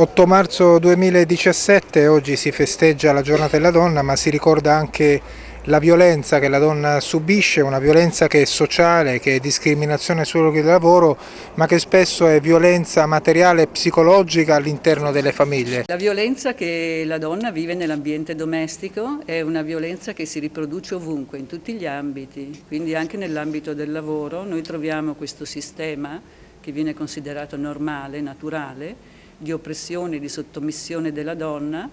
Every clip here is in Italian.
8 marzo 2017, oggi si festeggia la giornata della donna ma si ricorda anche la violenza che la donna subisce, una violenza che è sociale, che è discriminazione sul luogo di lavoro, ma che spesso è violenza materiale e psicologica all'interno delle famiglie. La violenza che la donna vive nell'ambiente domestico è una violenza che si riproduce ovunque, in tutti gli ambiti, quindi anche nell'ambito del lavoro noi troviamo questo sistema che viene considerato normale, naturale, di oppressione, di sottomissione della donna,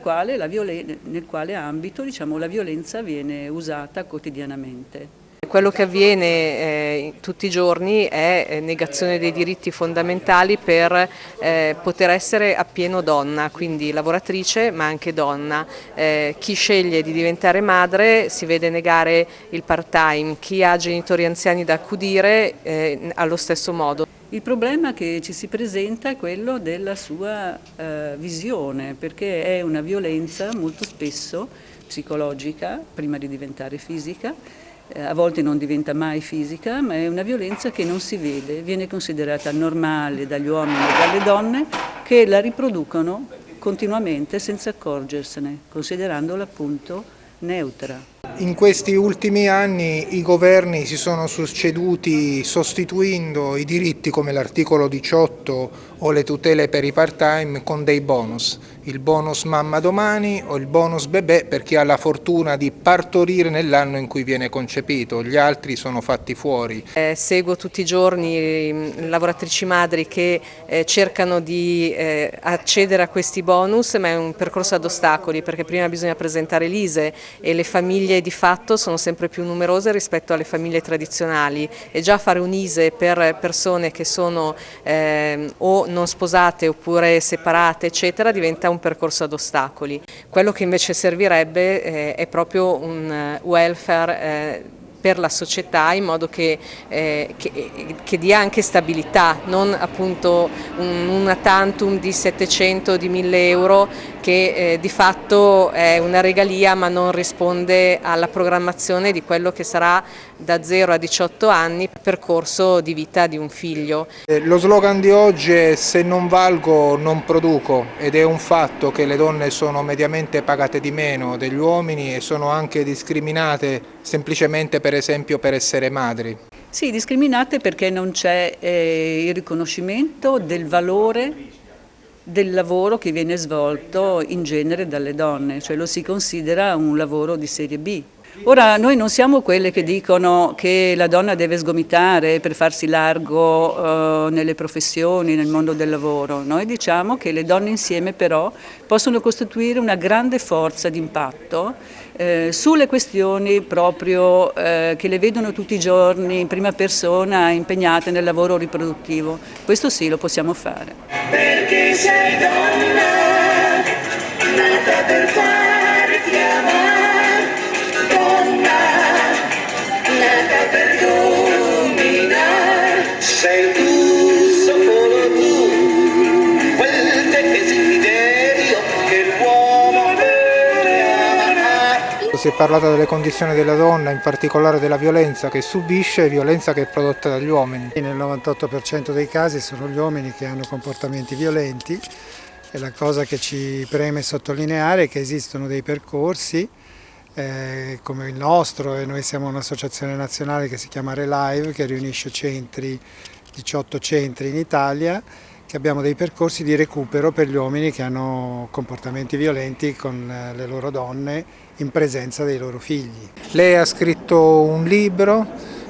quale nel quale ambito diciamo, la violenza viene usata quotidianamente. Quello che avviene eh, tutti i giorni è eh, negazione dei diritti fondamentali per eh, poter essere appieno donna, quindi lavoratrice ma anche donna. Eh, chi sceglie di diventare madre si vede negare il part-time, chi ha genitori anziani da accudire eh, allo stesso modo. Il problema che ci si presenta è quello della sua eh, visione, perché è una violenza molto spesso psicologica, prima di diventare fisica, eh, a volte non diventa mai fisica, ma è una violenza che non si vede, viene considerata normale dagli uomini e dalle donne che la riproducono continuamente senza accorgersene, considerandola appunto neutra. In questi ultimi anni i governi si sono succeduti sostituendo i diritti come l'articolo 18 o le tutele per i part-time con dei bonus, il bonus mamma domani o il bonus bebè per chi ha la fortuna di partorire nell'anno in cui viene concepito, gli altri sono fatti fuori. Eh, seguo tutti i giorni mm, lavoratrici madri che eh, cercano di eh, accedere a questi bonus ma è un percorso ad ostacoli perché prima bisogna presentare l'ISE e le famiglie di fatto sono sempre più numerose rispetto alle famiglie tradizionali. E già fare un ISE per persone che sono eh, o non sposate oppure separate eccetera diventa un percorso ad ostacoli. Quello che invece servirebbe eh, è proprio un eh, welfare eh, per la società in modo che, eh, che, che, dia anche stabilità, non appunto un, una tantum di 700 di 1000 euro che eh, di fatto è una regalia ma non risponde alla programmazione di quello che sarà da 0 a 18 anni percorso di vita di un figlio. Eh, lo slogan di oggi è se non valgo non produco ed è un fatto che le donne sono mediamente pagate di meno degli uomini e sono anche discriminate semplicemente per esempio per essere madri. Sì, discriminate perché non c'è eh, il riconoscimento del valore del lavoro che viene svolto in genere dalle donne, cioè lo si considera un lavoro di serie B. Ora, noi non siamo quelle che dicono che la donna deve sgomitare per farsi largo eh, nelle professioni, nel mondo del lavoro. Noi diciamo che le donne insieme però possono costituire una grande forza di impatto eh, sulle questioni proprio eh, che le vedono tutti i giorni in prima persona impegnate nel lavoro riproduttivo. Questo sì, lo possiamo fare. Perché sei donna, nata per farti amare. Sei tu, solo tu, quel desiderio che l'uomo Si è parlato delle condizioni della donna, in particolare della violenza che subisce e violenza che è prodotta dagli uomini. Nel 98% dei casi sono gli uomini che hanno comportamenti violenti e la cosa che ci preme sottolineare è che esistono dei percorsi eh, come il nostro e noi siamo un'associazione nazionale che si chiama Relive che riunisce centri, 18 centri in Italia che abbiamo dei percorsi di recupero per gli uomini che hanno comportamenti violenti con eh, le loro donne in presenza dei loro figli. Lei ha scritto un libro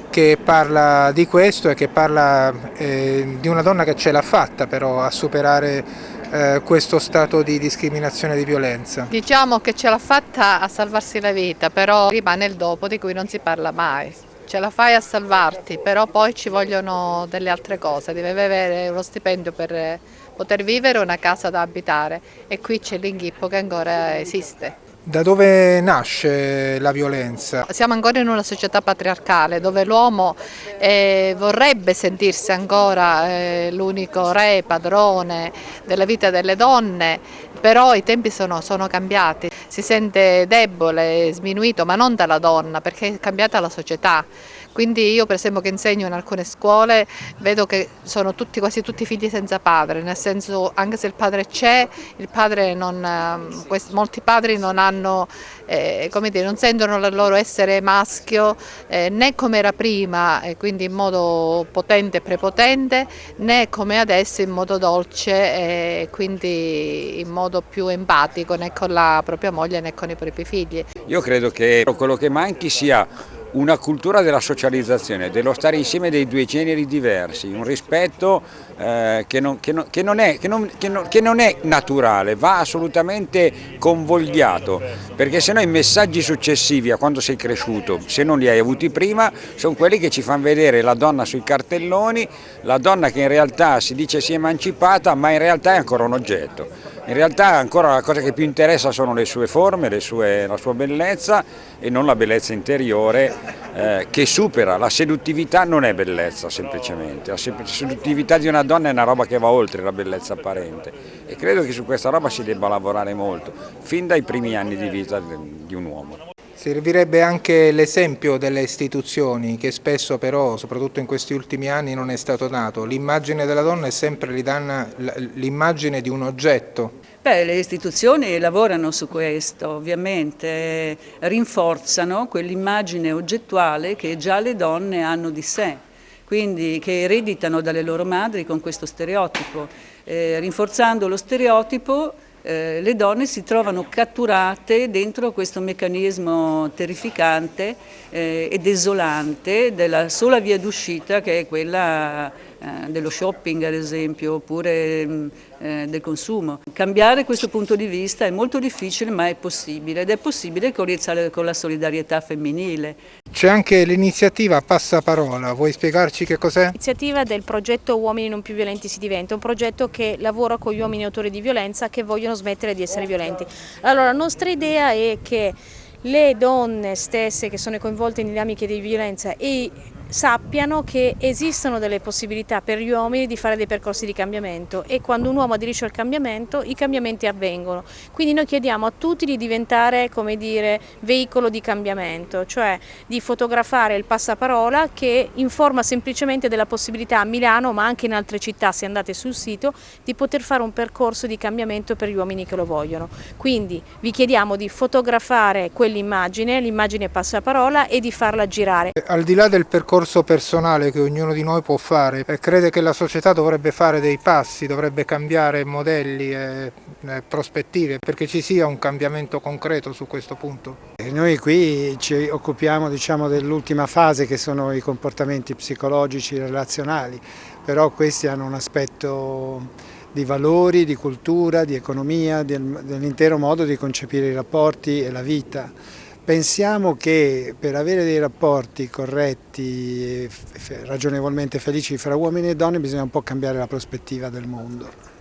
che parla di questo e che parla eh, di una donna che ce l'ha fatta però a superare eh, questo stato di discriminazione e di violenza? Diciamo che ce l'ha fatta a salvarsi la vita, però rimane il dopo di cui non si parla mai. Ce la fai a salvarti, però poi ci vogliono delle altre cose, devi avere uno stipendio per poter vivere una casa da abitare e qui c'è l'inghippo che ancora esiste. Da dove nasce la violenza? Siamo ancora in una società patriarcale dove l'uomo eh, vorrebbe sentirsi ancora eh, l'unico re, padrone della vita delle donne, però i tempi sono, sono cambiati, si sente debole, sminuito, ma non dalla donna perché è cambiata la società. Quindi io per esempio che insegno in alcune scuole vedo che sono tutti, quasi tutti figli senza padre, nel senso anche se il padre c'è, ehm, molti padri non, hanno, eh, dire, non sentono il loro essere maschio eh, né come era prima, eh, quindi in modo potente e prepotente, né come adesso in modo dolce e quindi in modo più empatico né con la propria moglie né con i propri figli. Io credo che quello che manchi sia una cultura della socializzazione, dello stare insieme dei due generi diversi, un rispetto che, non, è, naturale, va assolutamente convogliato, perché se no i messaggi successivi a quando sei cresciuto, se non li hai avuti prima, sono quelli che ci fanno vedere la donna sui cartelloni, la donna che in realtà si dice si è emancipata ma in realtà è ancora un oggetto. In realtà ancora la cosa che più interessa sono le sue forme, sue, la sua bellezza e non la bellezza interiore eh, che supera, la seduttività non è bellezza semplicemente, la seduttività di una donna è una roba che va oltre la bellezza apparente. E credo che su questa roba si debba lavorare molto, fin dai primi anni di vita di un uomo. Servirebbe anche l'esempio delle istituzioni che spesso però, soprattutto in questi ultimi anni, non è stato dato. L'immagine della donna è sempre l'immagine di un oggetto. Beh, le istituzioni lavorano su questo, ovviamente, rinforzano quell'immagine oggettuale che già le donne hanno di sé, quindi che ereditano dalle loro madri con questo stereotipo. Eh, rinforzando lo stereotipo eh, le donne si trovano catturate dentro questo meccanismo terrificante eh, e desolante della sola via d'uscita che è quella eh, dello shopping ad esempio oppure mm, eh, del consumo. Cambiare questo punto di vista è molto difficile ma è possibile ed è possibile con la solidarietà femminile. C'è anche l'iniziativa Passaparola, vuoi spiegarci che cos'è? L'iniziativa del progetto Uomini non più violenti si diventa, un progetto che lavora con gli uomini autori di violenza che vogliono smettere di essere violenti. Allora la nostra idea è che le donne stesse che sono coinvolte in dinamiche di violenza e sappiano che esistono delle possibilità per gli uomini di fare dei percorsi di cambiamento e quando un uomo aderisce al cambiamento i cambiamenti avvengono. Quindi noi chiediamo a tutti di diventare come dire, veicolo di cambiamento, cioè di fotografare il passaparola che informa semplicemente della possibilità a Milano ma anche in altre città se andate sul sito di poter fare un percorso di cambiamento per gli uomini che lo vogliono. Quindi vi chiediamo di fotografare quell'immagine, l'immagine passaparola e di farla girare. Al di là del percorso discorso personale che ognuno di noi può fare e crede che la società dovrebbe fare dei passi, dovrebbe cambiare modelli e, e prospettive perché ci sia un cambiamento concreto su questo punto. E noi qui ci occupiamo diciamo, dell'ultima fase che sono i comportamenti psicologici relazionali, però questi hanno un aspetto di valori, di cultura, di economia, dell'intero modo di concepire i rapporti e la vita. Pensiamo che per avere dei rapporti corretti e ragionevolmente felici fra uomini e donne bisogna un po' cambiare la prospettiva del mondo.